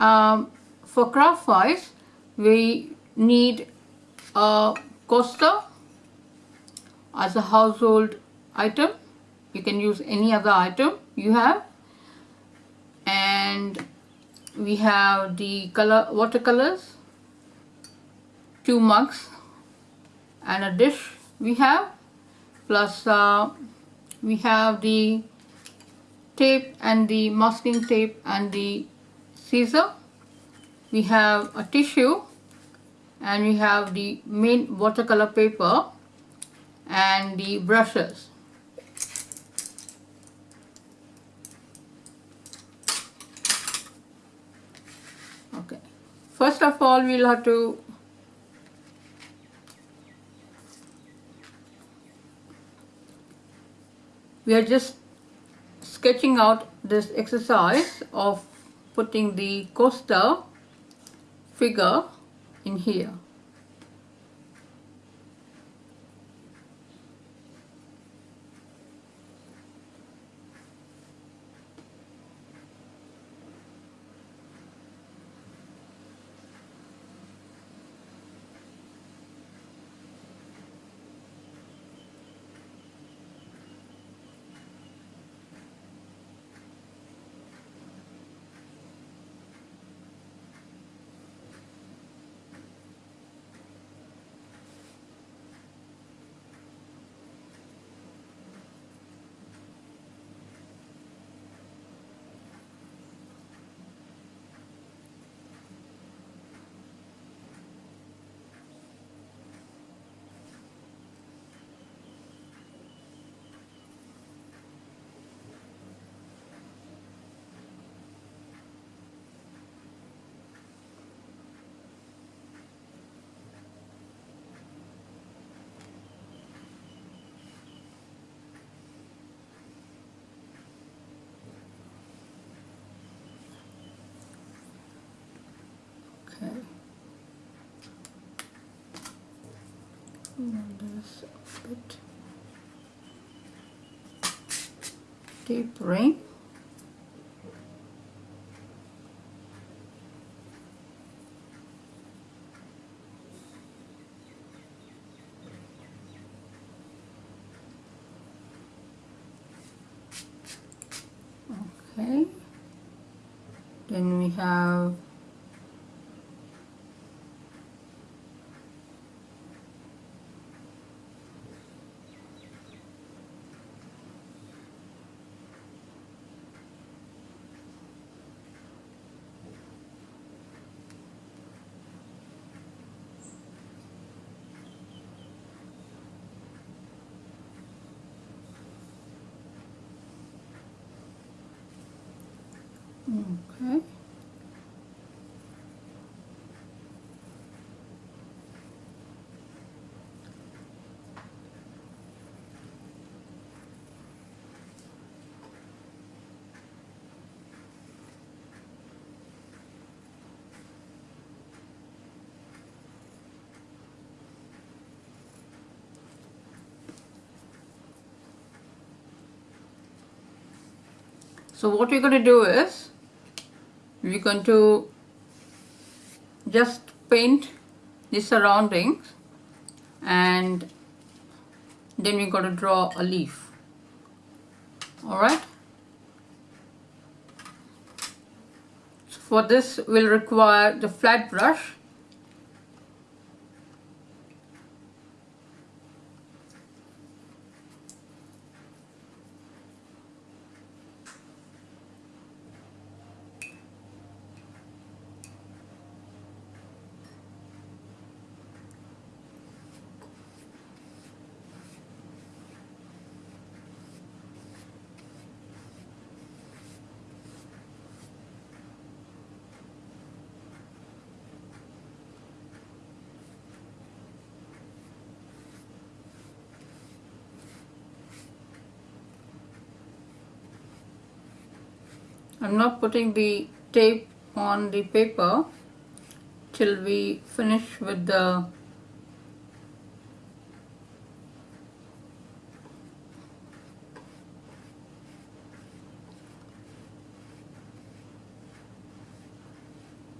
um, for craft wise we need a coaster as a household item. You can use any other item you have. And we have the color watercolors two mugs and a dish we have. Plus uh, we have the tape and the masking tape and the scissor. We have a tissue and we have the main watercolor paper and the brushes. Okay. First of all we'll have to we are just sketching out this exercise of putting the coaster figure in here Okay. There's a bit tapering. Okay. Then we have Okay. So what we're going to do is we're going to just paint the surroundings and then we're going to draw a leaf. Alright? So for this we'll require the flat brush I'm not putting the tape on the paper till we finish with the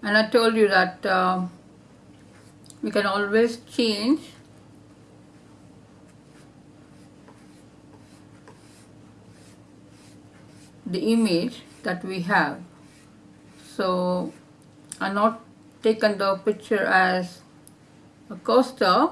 and I told you that uh, we can always change the image that we have. So I'm not taken the picture as a coaster